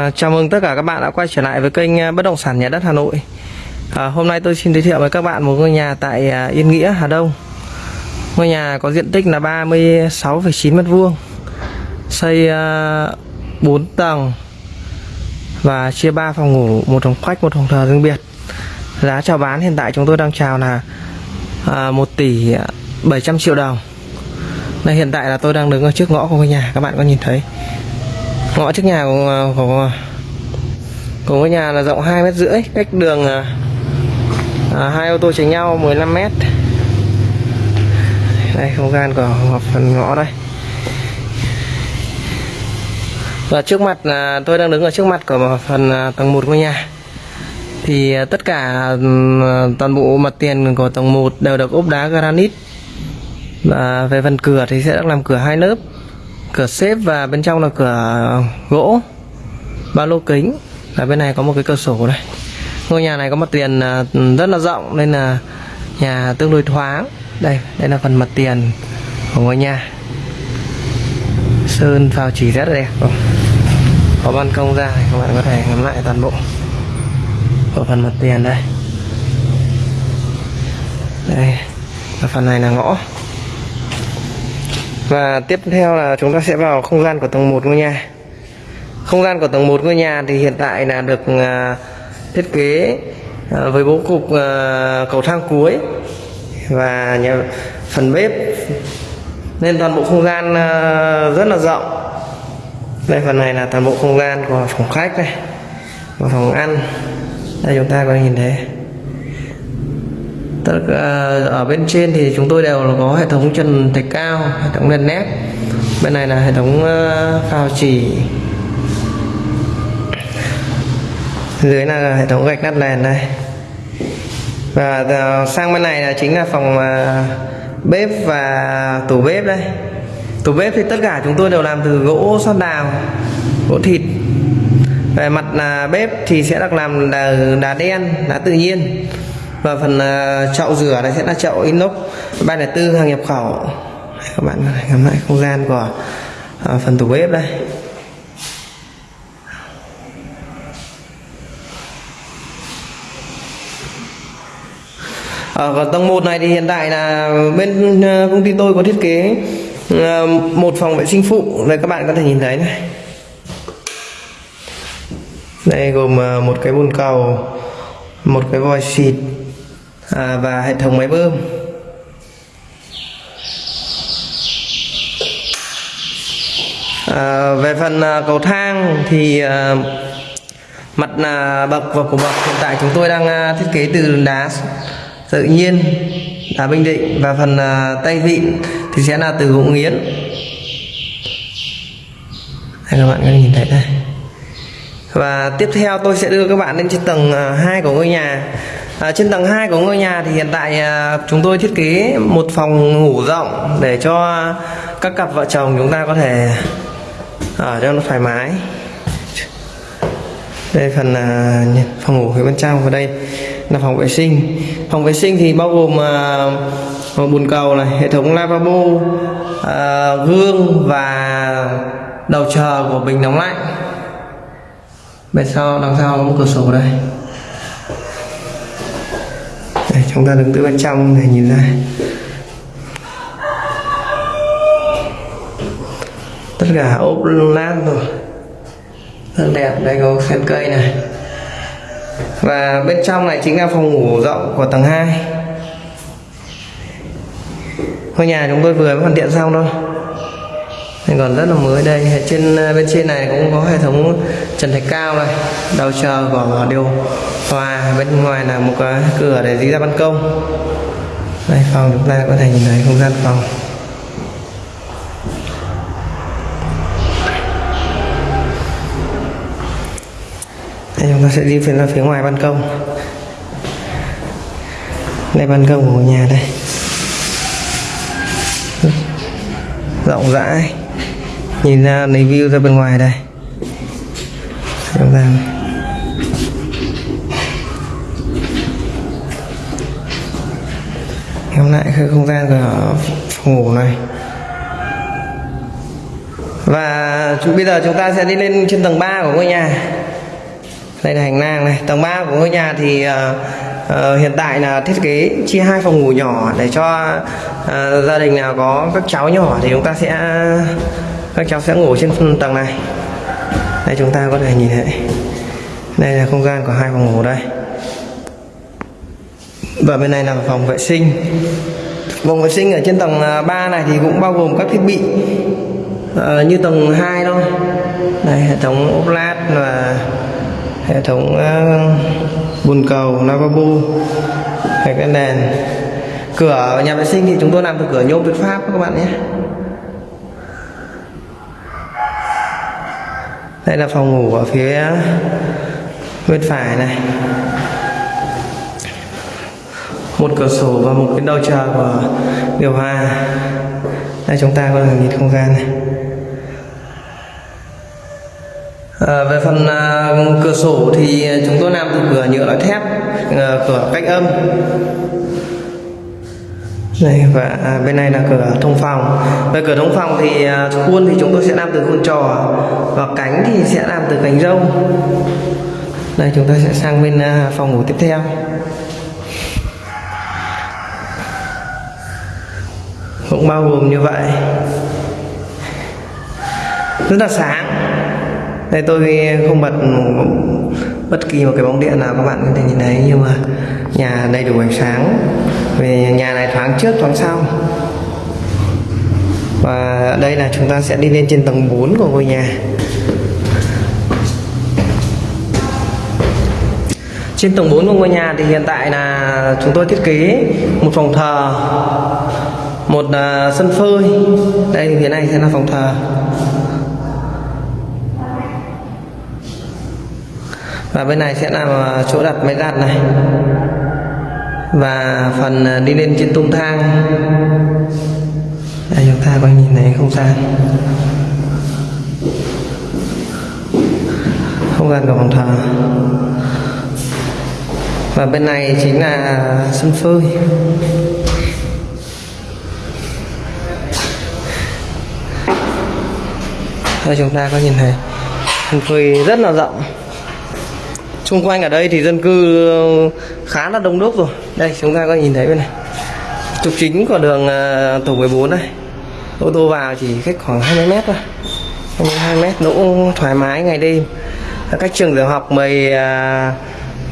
À, chào mừng tất cả các bạn đã quay trở lại với kênh à, Bất động sản Nhà đất Hà Nội. À, hôm nay tôi xin giới thiệu với các bạn một ngôi nhà tại à, Yên Nghĩa, Hà Đông. Ngôi nhà có diện tích là 36,9 m2, xây à, uh, 4 tầng và chia 3 phòng ngủ, một phòng khách, một phòng thờ riêng biệt. Giá chào bán hiện tại chúng tôi đang chào là uh, 1 tỷ 700 triệu đồng. Đây hiện tại là tôi đang đứng ở trước ngõ của ngôi nhà, các bạn có nhìn thấy ngõ trước nhà của, à, của, à, của ngôi nhà là rộng hai mét rưỡi cách đường à, à, hai ô tô tránh nhau 15 mét. Đây không gian của phần ngõ đây. Và trước mặt là tôi đang đứng ở trước mặt của phần à, tầng 1 ngôi nhà. Thì tất cả toàn bộ mặt tiền của tầng 1 đều được ốp đá granite. Và về phần cửa thì sẽ được làm cửa hai lớp cửa xếp và bên trong là cửa gỗ. Ba lô kính. Và bên này có một cái cửa sổ này. ngôi nhà này có mặt tiền à, rất là rộng nên là nhà tương đối thoáng. Đây đây là phần mặt tiền của ngôi nhà. Sơn phào chỉ rất là đẹp. Không? có ban công ra các bạn có thể ngắm lại toàn bộ ở phần mặt tiền đây. Đây, và phần này là ngõ và tiếp theo là chúng ta sẽ vào không gian của tầng 1 ngôi nhà. Không gian của tầng 1 ngôi nhà thì hiện tại là được à, thiết kế à, với bố cục à, cầu thang cuối và nhà, phần bếp. Nên toàn bộ không gian rất là rộng. Đây phần này là toàn bộ không gian của phòng khách này và phòng ăn. Đây chúng ta có thể nhìn thấy tất cả ờ, ở bên trên thì chúng tôi đều có hệ thống trần thạch cao, hệ thống đèn nét. Bên này là hệ thống ờ, phao chỉ. Dưới là hệ thống gạch nát nền đây. Và ờ, sang bên này là chính là phòng bếp và tủ bếp đây. Tủ bếp thì tất cả chúng tôi đều làm từ gỗ xoan đào, gỗ thịt. Về mặt là bếp thì sẽ được làm đá đen, đá tự nhiên và phần uh, chậu rửa này sẽ là chậu inox. 304 hàng nhập khẩu. Đây, các bạn ngắm lại không gian của uh, phần tủ bếp đây. Ở còn tầng 1 này thì hiện tại là bên à, công ty tôi có thiết kế một phòng vệ sinh phụ. Đây các bạn có thể nhìn thấy này. Đây gồm một cái bồn cầu một cái vòi xịt à, và hệ thống máy bơm. À, về phần à, cầu thang thì à, mặt là bậc và cổ bậc hiện tại chúng tôi đang à, thiết kế từ đá tự nhiên đá bình định và phần à, tay vịn thì sẽ là từ gỗ nghiến. Đây các bạn có nhìn thấy đây. Và tiếp theo tôi sẽ đưa các bạn lên trên tầng à, 2 của ngôi nhà à, trên tầng 2 của ngôi nhà thì hiện tại à, chúng tôi thiết kế một phòng ngủ rộng để cho các cặp vợ chồng chúng ta có thể ở cho nó thoải mái. Đây phần à, phòng ngủ phía bên trong và đây là phòng vệ sinh. Phòng vệ sinh thì bao gồm à, một bồn cầu này hệ thống lavabo à, gương và đầu chờ của bình nóng lạnh. Bên sau đằng sau có một cửa sổ đây đây, chúng ta đứng từ bên trong để nhìn ra tất cả ốp lát rồi. Rất đẹp, đây có sen cây này. Và bên trong này chính là phòng ngủ rộng của tầng 2 ngôi nhà chúng tôi vừa mới hoàn thiện xong thôi nên còn rất là mới đây trên ờ, bên trên này cũng có hệ thống trần thạch cao này đầu chờ của điều hòa bên ngoài là một cái cửa để đi ra ban công. Đây, phòng chúng ta có thể nhìn thấy không gian phòng. Đây, chúng ta sẽ đi phía, ra phía ngoài ban công. Đây, ban công của nhà đây. Rộng rãi nhìn ra lấy view ra bên ngoài đây. Chúng ta ngắm lại cái không gian của phòng ngủ này. Và chúng, bây giờ chúng ta sẽ đi lên trên tầng 3 của ngôi nhà. Đây là hành lang này. Tầng 3 của ngôi nhà thì uh, uh, hiện tại là thiết kế chia hai phòng ngủ nhỏ để cho uh, gia đình nào có các cháu nhỏ thì chúng ta sẽ các cháu sẽ ngủ trên tầng này. Đây chúng ta có thể nhìn thấy. Đây là không gian của hai phòng ngủ đây. Và bên này là phòng vệ sinh. Phòng vệ sinh ở trên tầng à, 3 này thì cũng bao gồm các thiết bị uh, như tầng 2 thôi. Đây hệ thống ốp lát và hệ thống uh, bồn cầu lavabo hệ cái đèn. Cửa nhà vệ sinh thì chúng tôi làm từ cửa nhôm Việt Pháp các bạn nhé. Đây là phòng ngủ ở phía bên phải này. Một cửa sổ và một cái đầu chờ của điều hòa. Đây chúng ta có thể nhìn không gian này. À, về phần à, cửa sổ thì chúng tôi làm từ cửa nhựa loại thép à, cửa cách âm đây, và à, bên này là cửa thông phòng. Về cửa thông phòng thì à, khuôn thì chúng tôi sẽ làm từ khuôn trò, và cánh thì sẽ làm từ cánh râu đây, chúng ta sẽ sang bên à, phòng ngủ tiếp theo. Cũng bao gồm như vậy. Rất là sáng. Đây, tôi không bật bất kỳ một cái bóng điện nào, các bạn có thể nhìn thấy, nhưng mà nhà đầy đủ ánh sáng về nhà này thoáng trước thoáng sau. Và đây là chúng ta sẽ đi lên trên tầng 4 của ngôi nhà. Trên tầng 4 của ngôi nhà thì hiện tại là chúng tôi thiết kế một phòng thờ một uh, sân phơi. Đây thì phía này sẽ là phòng thờ. Và bên này sẽ là chỗ đặt máy giặt này và phần à, đi lên trên tung thang. Đây, chúng ta có nhìn thấy không gian. Không gian của phòng thờ. Và bên này chính là sân phơi. Đây, chúng ta có nhìn thấy sân phơi rất là rộng xung quanh ở đây thì dân cư ờ, khá là đông đúc rồi. Đây chúng ta có nhìn thấy bên này. Trục chính của đường ờ, tổ 14 đây. ô tô vào chỉ cách khoảng 20 mét thôi. 22 mét đỗ thoải mái ngày đêm. Cách trường tiểu học 10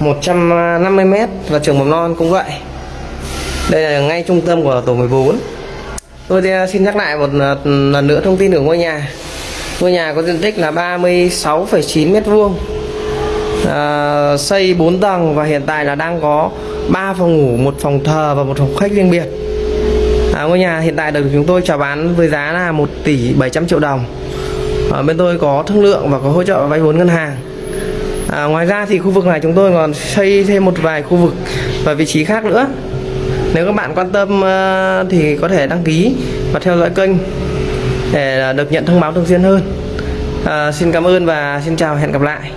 150 ờ, mét và trường mầm non cũng vậy. Đây là ngay trung tâm của tổ 14 tôi xin nhắc lại một lần nữa thông tin của ngôi nhà. Ngôi nhà có diện tích là 36,9 mét vuông à, xây 4 tầng và hiện tại là đang có 3 phòng ngủ một phòng thờ và một phòng khách riêng biệt. À, ngôi nhà hiện tại được chúng tôi chào bán với giá là 1 tỷ 700 triệu đồng. À, bên tôi có thương lượng và có hỗ trợ vay vốn ngân hàng. À, ngoài ra thì khu vực này chúng tôi còn xây thêm một vài khu vực và vị trí khác nữa. Nếu các bạn quan tâm uh, thì có thể đăng ký và theo dõi kênh để được nhận thông báo thường xuyên hơn. À, xin cảm ơn và xin chào hẹn gặp lại.